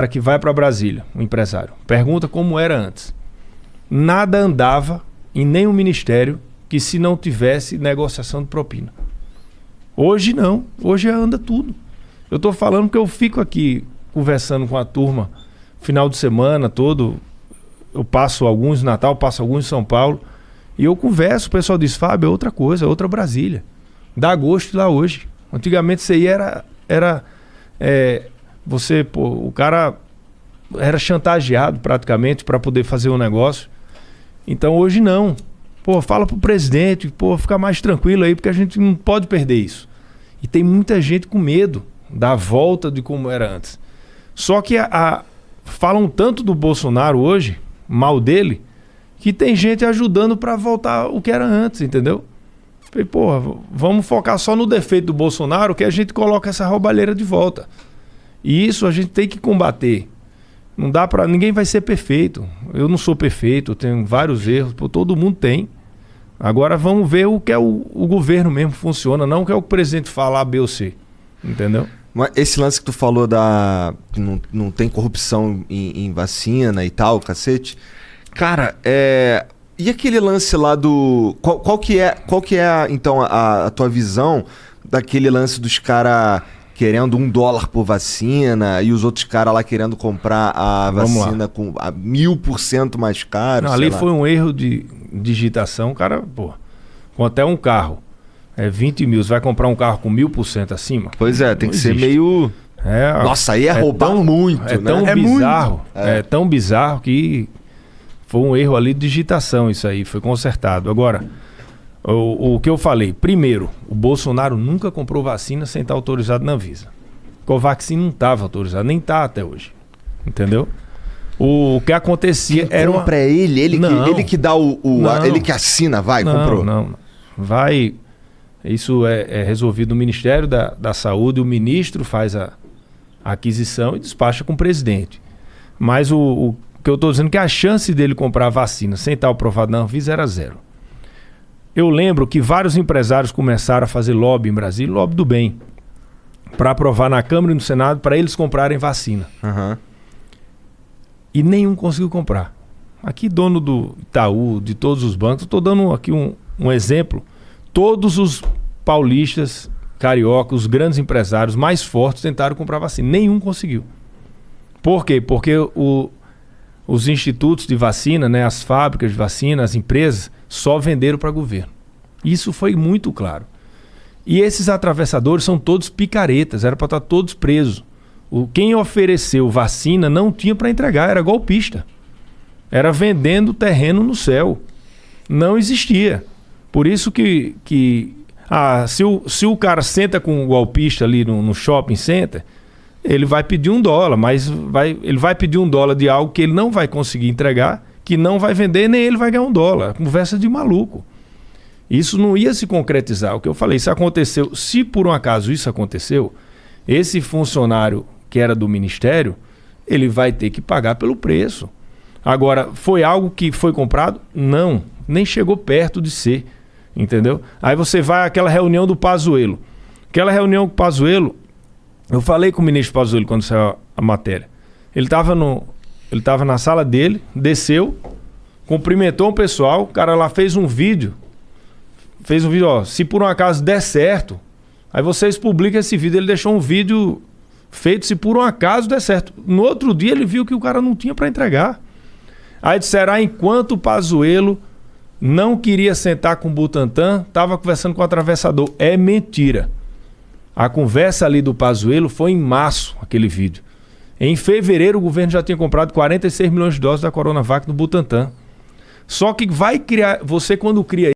cara que vai para Brasília, um empresário, pergunta como era antes. Nada andava em nenhum ministério que se não tivesse negociação de propina. Hoje não, hoje anda tudo. Eu estou falando que eu fico aqui conversando com a turma final de semana todo. Eu passo alguns Natal, passo alguns em São Paulo. E eu converso, o pessoal diz, Fábio, é outra coisa, é outra Brasília. Dá gosto lá hoje. Antigamente isso aí era. era é, você, pô, o cara era chantageado praticamente para poder fazer um negócio. Então hoje não. Pô, fala pro presidente, pô, fica mais tranquilo aí, porque a gente não pode perder isso. E tem muita gente com medo da volta de como era antes. Só que a, a, falam tanto do Bolsonaro hoje, mal dele, que tem gente ajudando para voltar o que era antes, entendeu? Falei, porra, vamos focar só no defeito do Bolsonaro que a gente coloca essa roubalheira de volta. E isso a gente tem que combater. Não dá para ninguém vai ser perfeito. Eu não sou perfeito, eu tenho vários erros, pô, todo mundo tem. Agora vamos ver o que é o, o governo mesmo funciona, não o que é o presidente falar B ou C. Entendeu? Mas esse lance que tu falou da. não, não tem corrupção em, em vacina e tal, cacete. Cara, é. E aquele lance lá do. Qual, qual que é, qual que é então, a, a tua visão daquele lance dos caras querendo um dólar por vacina e os outros caras lá querendo comprar a vacina com a mil por cento mais caro? Não, ali lá. foi um erro de digitação. Cara, pô, com até um carro é 20 mil, você vai comprar um carro com mil por cento acima? Pois é, tem Não que existe. ser meio. É, Nossa, aí é, é roubar tão, muito. É né? tão é bizarro. É. é tão bizarro que foi um erro ali de digitação isso aí, foi consertado. Agora, o, o que eu falei, primeiro, o Bolsonaro nunca comprou vacina sem estar autorizado na Anvisa. Covaxin não estava autorizado, nem está até hoje. Entendeu? O, que acontecia Quem era. Compra uma... ele, ele, não, que, ele que dá o. o a, ele que assina, vai, não, comprou. Não, não. Vai. Isso é, é, resolvido no Ministério da, da Saúde, o ministro faz a, a aquisição e despacha com o presidente. Mas o, o que eu estou dizendo é que a chance dele comprar a vacina sem estar aprovado na Anvisa era zero. Eu lembro que vários empresários começaram a fazer lobby em Brasília, lobby do bem, para aprovar na Câmara e no Senado para eles comprarem vacina. Uhum. E nenhum conseguiu comprar. Aqui, dono do Itaú, de todos os bancos, estou dando aqui um, um exemplo. Todos os paulistas, cariocas, os grandes empresários mais fortes tentaram comprar vacina. Nenhum conseguiu. Por quê? Porque o, os institutos de vacina, né, as fábricas de vacina, as empresas, só venderam para governo. Isso foi muito claro. E esses atravessadores são todos picaretas, era para estar tá todos presos. O, quem ofereceu vacina não tinha para entregar, era golpista. Era vendendo terreno no céu. Não existia. Por isso que, que ah, se, o, se o cara senta com um golpista ali no, no shopping center, ele vai pedir um dólar, mas vai, ele vai pedir um dólar de algo que ele não vai conseguir entregar, que não vai vender, nem ele vai ganhar um dólar. Conversa de maluco. Isso não ia se concretizar. O que eu falei, isso aconteceu. Se por um acaso isso aconteceu, esse funcionário que era do ministério, ele vai ter que pagar pelo preço. Agora, foi algo que foi comprado? Não, nem chegou perto de ser. Entendeu? Aí você vai àquela reunião do Pazuelo. Aquela reunião com o Pazuelo, eu falei com o ministro Pazuello quando saiu a matéria. Ele estava no, ele tava na sala dele, desceu, cumprimentou o pessoal, o cara lá fez um vídeo. Fez um vídeo, ó, se por um acaso der certo, aí vocês publicam esse vídeo. Ele deixou um vídeo feito se por um acaso der certo. No outro dia ele viu que o cara não tinha para entregar. Aí disseram, ah, enquanto o Pazuello não queria sentar com o Butantan, estava conversando com o atravessador. É mentira. A conversa ali do Pazuello foi em março, aquele vídeo. Em fevereiro, o governo já tinha comprado 46 milhões de doses da Coronavac no Butantan. Só que vai criar. Você, quando cria